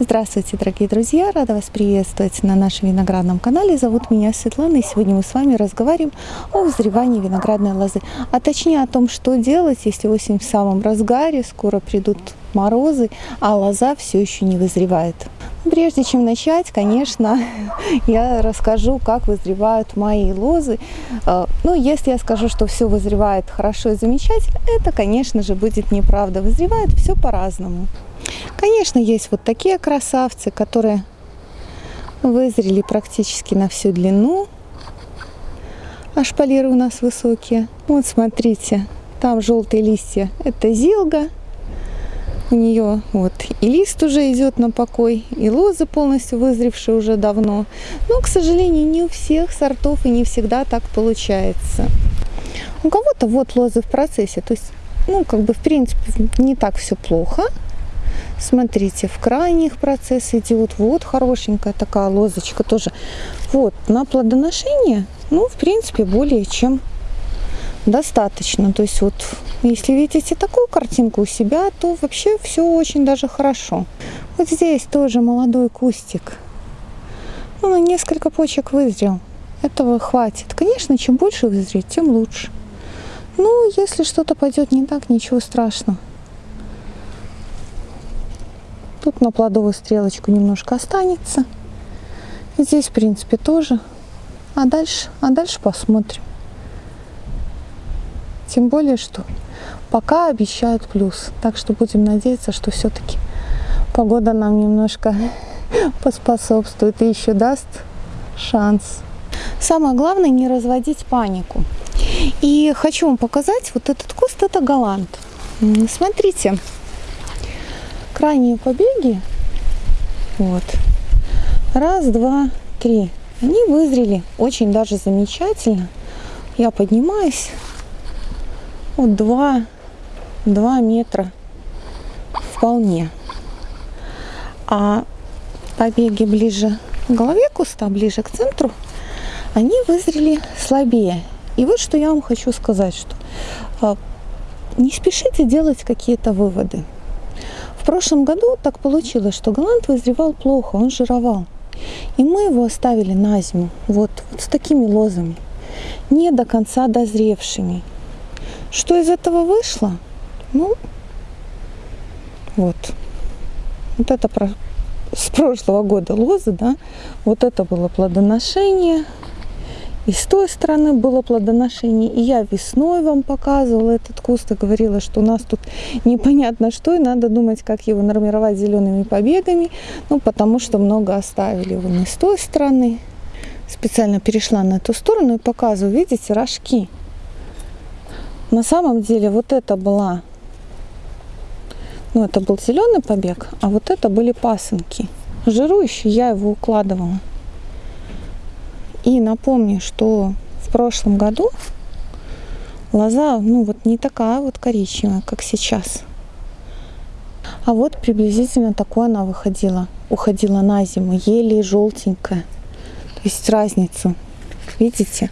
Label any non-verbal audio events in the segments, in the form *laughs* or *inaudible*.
Здравствуйте, дорогие друзья! Рада вас приветствовать на нашем виноградном канале. Зовут меня Светлана, и сегодня мы с вами разговариваем о взрывании виноградной лозы. А точнее о том, что делать, если осень в самом разгаре, скоро придут морозы, а лоза все еще не вызревает. Прежде чем начать, конечно, *laughs* я расскажу, как вызревают мои лозы. А, ну, если я скажу, что все вызревает хорошо и замечательно, это, конечно же, будет неправда. Вызревает все по-разному. Конечно, есть вот такие красавцы, которые вызрели практически на всю длину. А шпалеры у нас высокие. Вот смотрите, там желтые листья. Это зилга. У нее вот и лист уже идет на покой, и лозы полностью вызревшие уже давно. Но, к сожалению, не у всех сортов и не всегда так получается. У кого-то вот лозы в процессе. То есть, ну, как бы, в принципе, не так все плохо. Смотрите, в крайних процесс идет. Вот хорошенькая такая лозочка тоже. Вот, на плодоношение, ну, в принципе, более чем достаточно. То есть вот, если видите такую картинку у себя, то вообще все очень даже хорошо. Вот здесь тоже молодой кустик. Ну, несколько почек вызрел. Этого хватит. Конечно, чем больше вызреть, тем лучше. Ну, если что-то пойдет не так, ничего страшного. Тут на плодовую стрелочку немножко останется. Здесь, в принципе, тоже. А дальше, а дальше посмотрим. Тем более, что пока обещают плюс. Так что будем надеяться, что все-таки погода нам немножко *laughs* поспособствует и еще даст шанс. Самое главное не разводить панику. И хочу вам показать вот этот куст, это голланд. Смотрите, крайние побеги, вот, раз, два, три, они вызрели очень даже замечательно. Я поднимаюсь, вот два, два метра вполне. А побеги ближе к голове куста, ближе к центру, они вызрели слабее. И вот что я вам хочу сказать, что а, не спешите делать какие-то выводы. В прошлом году так получилось, что голланд вызревал плохо, он жировал. И мы его оставили на зиму, вот, вот с такими лозами, не до конца дозревшими. Что из этого вышло? Ну, вот. Вот это про, с прошлого года лозы, да, вот это было плодоношение, и с той стороны было плодоношение. И я весной вам показывала этот куст и говорила, что у нас тут непонятно что, и надо думать, как его нормировать зелеными побегами. Ну, потому что много оставили вон и с той стороны. Специально перешла на эту сторону и показываю, видите, рожки. На самом деле вот это была, ну, это был зеленый побег, а вот это были пасынки. Жирующий я его укладывала. И напомню, что в прошлом году лоза, ну вот не такая вот коричневая, как сейчас. А вот приблизительно такой она выходила. Уходила на зиму, еле желтенькая. То есть разницу, видите?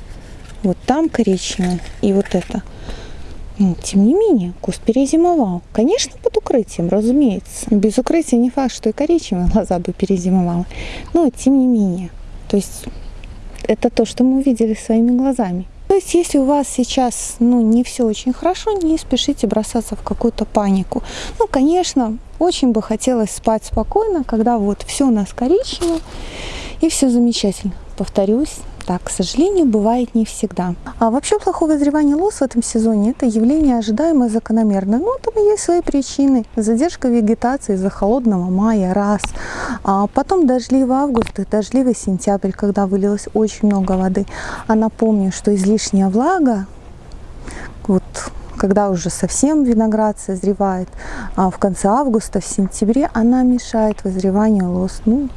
Вот там коричневая и вот это. Ну, тем не менее, куст перезимовал. Конечно, под укрытием, разумеется. Без укрытия не факт, что и коричневая лоза бы перезимовала. Но тем не менее. То есть это то, что мы увидели своими глазами. То есть, если у вас сейчас ну, не все очень хорошо, не спешите бросаться в какую-то панику. Ну, конечно, очень бы хотелось спать спокойно, когда вот все у нас коричнево и все замечательно. Повторюсь, так, к сожалению, бывает не всегда. А вообще плохое вызревание лос в этом сезоне – это явление ожидаемое закономерное. Но там есть свои причины. Задержка вегетации из-за холодного мая – раз. А потом дождливый август и дождливый сентябрь, когда вылилось очень много воды. А напомню, что излишняя влага, вот когда уже совсем виноград созревает, а в конце августа, в сентябре, она мешает вызреванию лоз. Ну,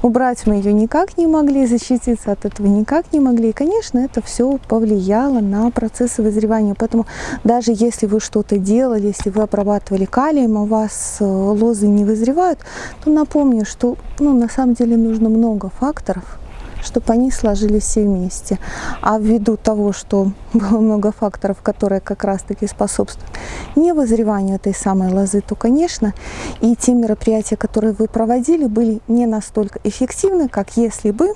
убрать мы ее никак не могли, защититься от этого никак не могли. И, конечно, это все повлияло на процессы вызревания. Поэтому даже если вы что-то делали, если вы обрабатывали калием, у вас э, лозы не вызревают, то напомню, что ну, на самом деле нужно много факторов чтобы они сложились все вместе. А ввиду того, что *laughs* было много факторов, которые как раз-таки способствуют не вызреванию этой самой лозы, то, конечно, и те мероприятия, которые вы проводили, были не настолько эффективны, как если бы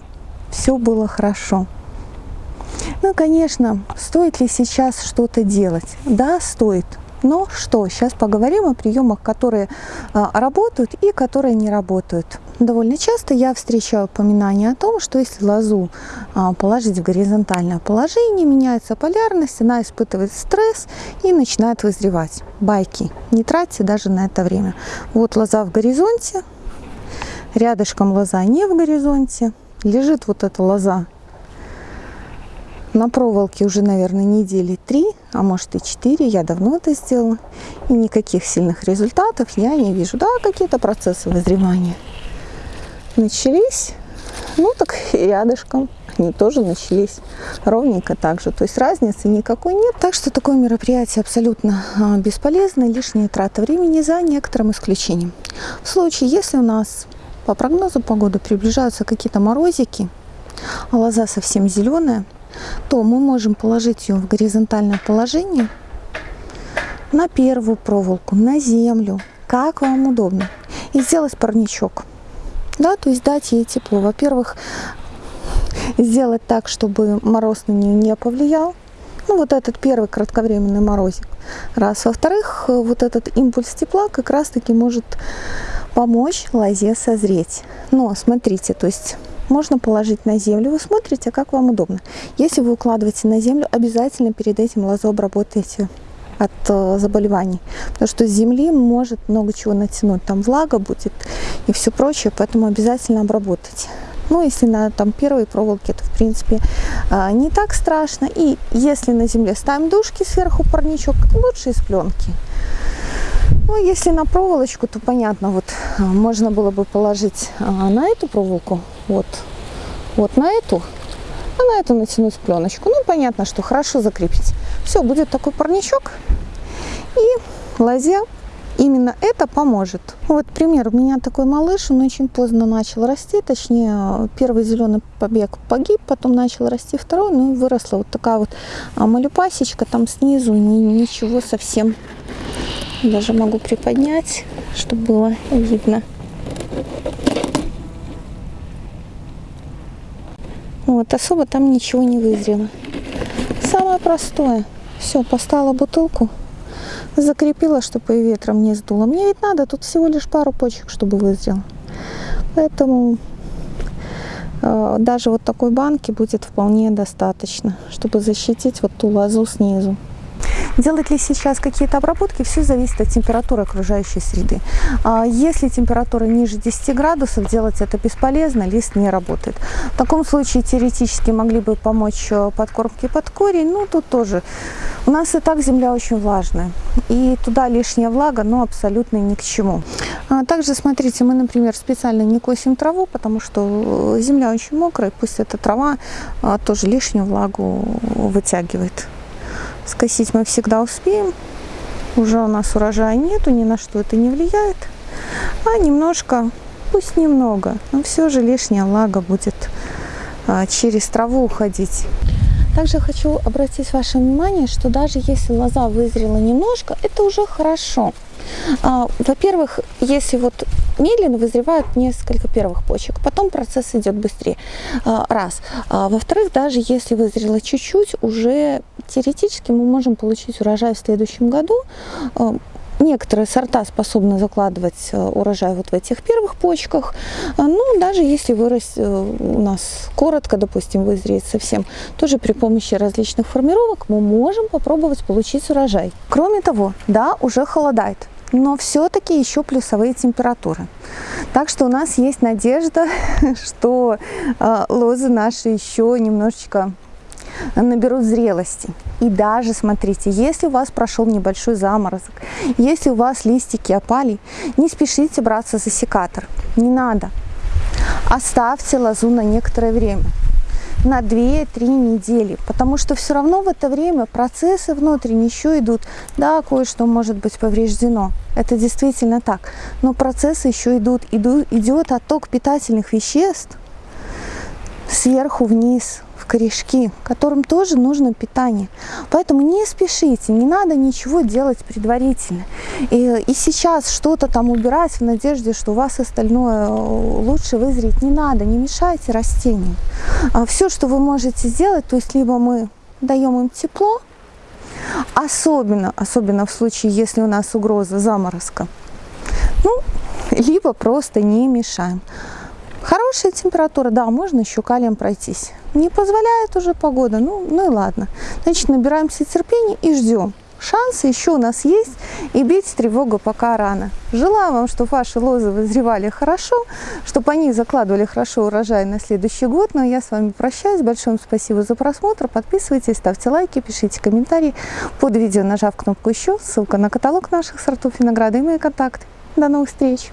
все было хорошо. Ну, конечно, стоит ли сейчас что-то делать? Да, стоит. Но что? Сейчас поговорим о приемах, которые а, работают и которые не работают. Довольно часто я встречаю упоминание о том, что если лозу а, положить в горизонтальное положение, меняется полярность, она испытывает стресс и начинает вызревать. Байки. Не тратьте даже на это время. Вот лоза в горизонте, рядышком лоза не в горизонте, лежит вот эта лоза на проволоке уже, наверное, недели три, а может и четыре. Я давно это сделала. И никаких сильных результатов я не вижу. Да, какие-то процессы вызревания начались. Ну, так рядышком они тоже начались ровненько так же. То есть разницы никакой нет. Так что такое мероприятие абсолютно а, бесполезно, лишняя трата времени за некоторым исключением. В случае, если у нас по прогнозу погоды приближаются какие-то морозики, а лоза совсем зеленая, то мы можем положить ее в горизонтальное положение на первую проволоку, на землю, как вам удобно, и сделать парничок. Да, то есть дать ей тепло. Во-первых, сделать так, чтобы мороз на нее не повлиял. Ну, вот этот первый кратковременный морозик. Раз. Во-вторых, вот этот импульс тепла как раз-таки может помочь лозе созреть. Но смотрите, то есть можно положить на землю. Вы смотрите, как вам удобно. Если вы укладываете на землю, обязательно перед этим лозу обработайте от э, заболеваний. Потому что с земли может много чего натянуть. Там влага будет и все прочее, поэтому обязательно обработайте. Ну, если на там, первой проволоке, то, в принципе, э, не так страшно. И если на земле ставим дужки сверху парничок, лучше из пленки. Ну, если на проволочку, то понятно, вот э, можно было бы положить на эту проволоку, вот, вот на эту, а на эту натянуть пленочку. Ну, понятно, что хорошо закрепить. Все, будет такой парничок. И лозе именно это поможет. Вот пример. У меня такой малыш, он очень поздно начал расти. Точнее, первый зеленый побег погиб, потом начал расти второй. Ну выросла вот такая вот малюпасечка. Там снизу ничего совсем. Даже могу приподнять, чтобы было видно. Вот, особо там ничего не вызрело. Самое простое – все, поставила бутылку, закрепила, чтобы и ветром не сдуло. Мне ведь надо тут всего лишь пару почек, чтобы вызрел. Поэтому э, даже вот такой банки будет вполне достаточно, чтобы защитить вот ту лозу снизу. Делать ли сейчас какие-то обработки, все зависит от температуры окружающей среды. А если температура ниже 10 градусов, делать это бесполезно, лист не работает. В таком случае теоретически могли бы помочь э, подкормки под корень, но тут тоже. У нас и так земля очень влажная, и туда лишняя влага, но абсолютно ни к чему. А также, смотрите, мы, например, специально не косим траву, потому что э, земля очень мокрая, пусть эта трава а, тоже лишнюю влагу вытягивает. Скосить мы всегда успеем. Уже у нас урожая нету, ни на что это не влияет. А немножко, пусть немного, но все же лишняя влага будет а, через траву уходить. Также хочу обратить ваше внимание, что даже если лоза вызрела немножко, это уже хорошо. А, во-первых, если вот медленно вызревают несколько первых почек, потом процесс идет быстрее. А, раз. А, во-вторых, даже если вызрело чуть-чуть, уже теоретически мы можем получить урожай в следующем году. Некоторые сорта способны закладывать урожай вот в этих первых почках. Ну, даже если вырос э, у нас коротко, допустим, вызреет совсем, тоже при помощи различных формировок мы можем попробовать получить урожай. Кроме того, да, уже холодает но все-таки еще плюсовые температуры. Так что у нас есть надежда, *laughs* что э, лозы наши еще немножечко наберут зрелости. И даже, смотрите, если у вас прошел небольшой заморозок, если у вас листики опали, не спешите браться за секатор, не надо. Оставьте лозу на некоторое время на 2-3 недели, потому что все равно в это время процессы внутренние еще идут. Да, кое-что может быть повреждено, это действительно так, но процессы еще идут, идут идет отток питательных веществ сверху вниз корешки, которым тоже нужно питание. Поэтому не спешите, не надо ничего делать предварительно. И, и сейчас что-то там убирать в надежде, что у вас остальное э, лучше вызреть не надо, не мешайте растениям. А все, что вы можете сделать, то есть либо мы даем им тепло, особенно, особенно в случае, если у нас угроза заморозка, ну, либо просто не мешаем. Хорошая температура, да, можно еще калием пройтись. Не позволяет уже погода, ну, ну и ладно. Значит, набираемся терпения и ждем. Шансы еще у нас есть, и бить тревогу пока рано. Желаю вам, чтобы ваши лозы вызревали хорошо, чтобы они закладывали хорошо урожай на следующий год. Ну, я с вами прощаюсь. Большое спасибо за просмотр. Подписывайтесь, ставьте лайки, пишите комментарии под видео, нажав кнопку «Еще». Ссылка на каталог наших сортов винограда и мои контакты. До новых встреч!